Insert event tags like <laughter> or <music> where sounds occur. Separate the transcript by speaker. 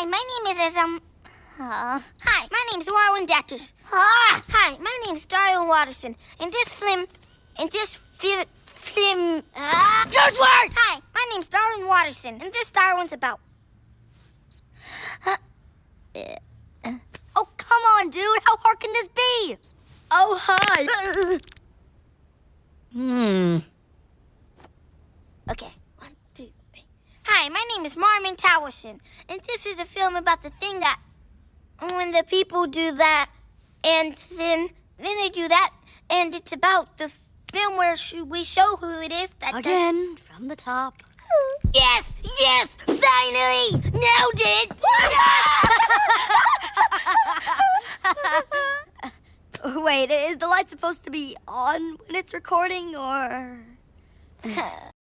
Speaker 1: Hi, my name is um. Uh, hi, my name's Warwin Datus. Ah, hi, my name's Dario Watterson. In this film, in this film, film. Uh,
Speaker 2: work!
Speaker 1: Hi, my name's Darwin Watterson, and this Darwin's about. Uh, uh,
Speaker 2: Oh, come on, dude. How hard can this be? Oh, hi. <laughs>
Speaker 1: Hi, my name is Marmon Towerson, and this is a film about the thing that when the people do that, and then then they do that, and it's about the film where sh- we show who it is that does-
Speaker 2: Again, from the top. <laughs>
Speaker 1: Yes, yes, finally, nailed it. <laughs>
Speaker 2: Wait, is the light supposed to be on when it's recording, or? <laughs>